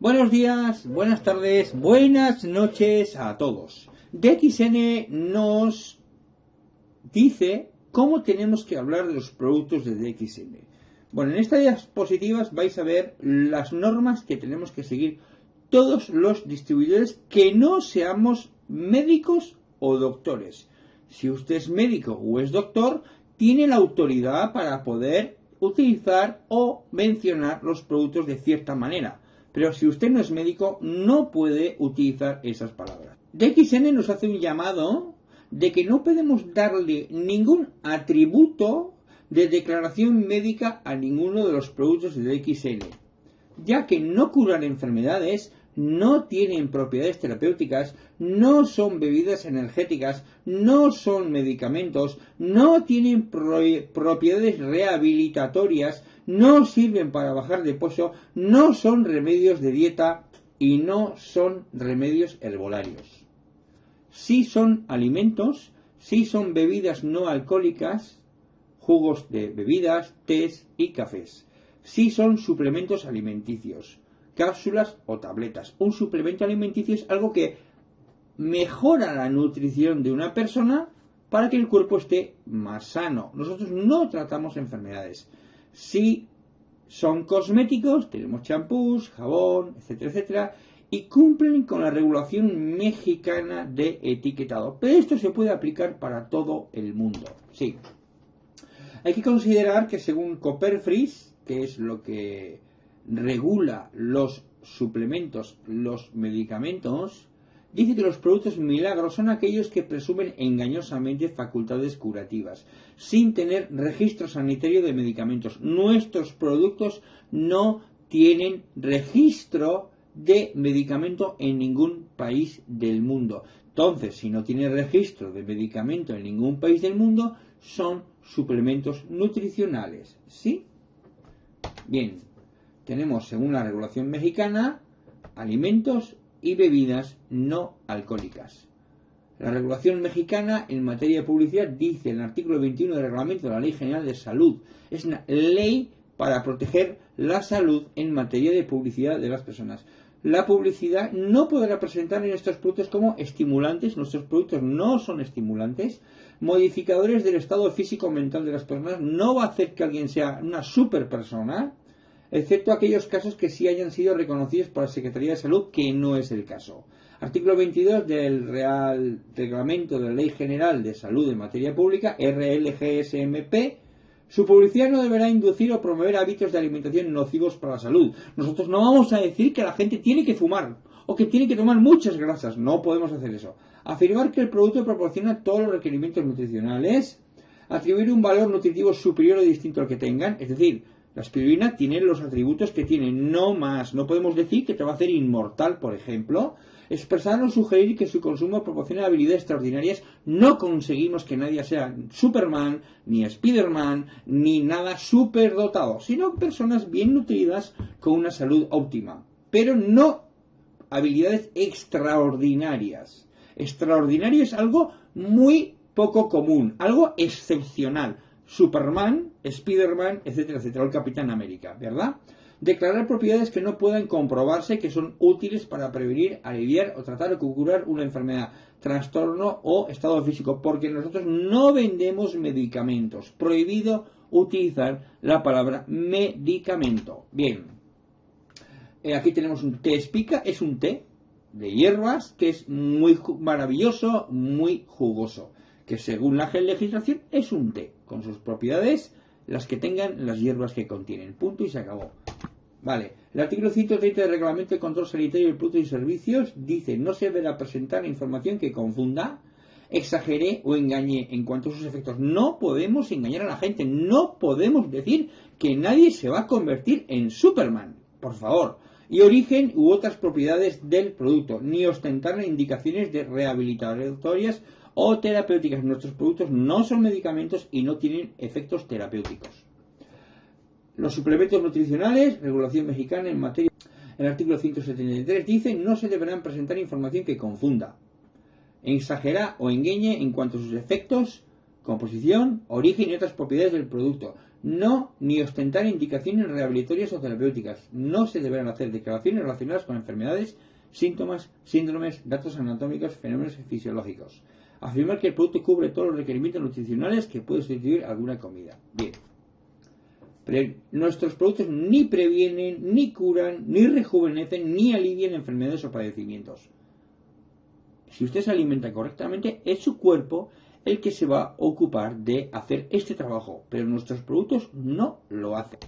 Buenos días, buenas tardes, buenas noches a todos. DXN nos dice cómo tenemos que hablar de los productos de DXN. Bueno, en estas diapositivas vais a ver las normas que tenemos que seguir todos los distribuidores que no seamos médicos o doctores. Si usted es médico o es doctor, tiene la autoridad para poder utilizar o mencionar los productos de cierta manera. Pero si usted no es médico, no puede utilizar esas palabras. DXN nos hace un llamado de que no podemos darle ningún atributo de declaración médica a ninguno de los productos de DXN, ya que no curan enfermedades, no tienen propiedades terapéuticas, no son bebidas energéticas, no son medicamentos, no tienen propiedades rehabilitatorias, no sirven para bajar de peso, no son remedios de dieta y no son remedios herbolarios. Sí son alimentos, sí son bebidas no alcohólicas, jugos de bebidas, tés y cafés. Sí son suplementos alimenticios cápsulas o tabletas. Un suplemento alimenticio es algo que mejora la nutrición de una persona para que el cuerpo esté más sano. Nosotros no tratamos enfermedades. Si son cosméticos, tenemos champús, jabón, etcétera, etcétera, y cumplen con la regulación mexicana de etiquetado. Pero esto se puede aplicar para todo el mundo. Sí. Hay que considerar que según Copperfreeze, que es lo que regula los suplementos, los medicamentos, dice que los productos milagros son aquellos que presumen engañosamente facultades curativas, sin tener registro sanitario de medicamentos. Nuestros productos no tienen registro de medicamento en ningún país del mundo. Entonces, si no tiene registro de medicamento en ningún país del mundo, son suplementos nutricionales. ¿Sí? Bien, tenemos, según la regulación mexicana, alimentos y bebidas no alcohólicas. La regulación mexicana en materia de publicidad dice en el artículo 21 del reglamento de la Ley General de Salud, es una ley para proteger la salud en materia de publicidad de las personas. La publicidad no podrá presentar en estos productos como estimulantes, nuestros productos no son estimulantes, modificadores del estado físico mental de las personas, no va a hacer que alguien sea una super persona, excepto aquellos casos que sí hayan sido reconocidos por la Secretaría de Salud, que no es el caso. Artículo 22 del Real Reglamento de la Ley General de Salud en Materia Pública, RLGSMP, su publicidad no deberá inducir o promover hábitos de alimentación nocivos para la salud. Nosotros no vamos a decir que la gente tiene que fumar o que tiene que tomar muchas grasas. No podemos hacer eso. Afirmar que el producto proporciona todos los requerimientos nutricionales. Atribuir un valor nutritivo superior o distinto al que tengan. Es decir, la aspirina tiene los atributos que tiene, no más. No podemos decir que te va a hacer inmortal, por ejemplo. Expresar o sugerir que su consumo proporciona habilidades extraordinarias. No conseguimos que nadie sea Superman, ni Spiderman, ni nada superdotado, sino personas bien nutridas con una salud óptima. Pero no habilidades extraordinarias. Extraordinario es algo muy poco común, algo excepcional Superman, Spiderman, etcétera, etcétera, el Capitán América, ¿verdad? Declarar propiedades que no puedan comprobarse que son útiles para prevenir, aliviar o tratar o curar una enfermedad, trastorno o estado físico, porque nosotros no vendemos medicamentos. Prohibido utilizar la palabra medicamento. Bien, eh, aquí tenemos un té espica, es un té de hierbas que es muy maravilloso, muy jugoso que según la legislación es un té, con sus propiedades, las que tengan las hierbas que contienen. Punto y se acabó. Vale. El artículo 130 del Reglamento de Control Sanitario de Productos y Servicios dice no se deberá presentar información que confunda, exagere o engañe en cuanto a sus efectos. No podemos engañar a la gente. No podemos decir que nadie se va a convertir en Superman. Por favor. Y origen u otras propiedades del producto. Ni ostentar indicaciones de rehabilitatorias o terapéuticas. Nuestros productos no son medicamentos y no tienen efectos terapéuticos. Los suplementos nutricionales, regulación mexicana en materia. El artículo 173 dice no se deberán presentar información que confunda, exagera o engañe en cuanto a sus efectos, composición, origen y otras propiedades del producto. No ni ostentar indicaciones rehabilitatorias o terapéuticas. No se deberán hacer declaraciones relacionadas con enfermedades, síntomas, síndromes, datos anatómicos, fenómenos fisiológicos. Afirmar que el producto cubre todos los requerimientos nutricionales que puede sustituir alguna comida. Bien. Nuestros productos ni previenen, ni curan, ni rejuvenecen, ni alivian enfermedades o padecimientos. Si usted se alimenta correctamente, es su cuerpo el que se va a ocupar de hacer este trabajo, pero nuestros productos no lo hacen.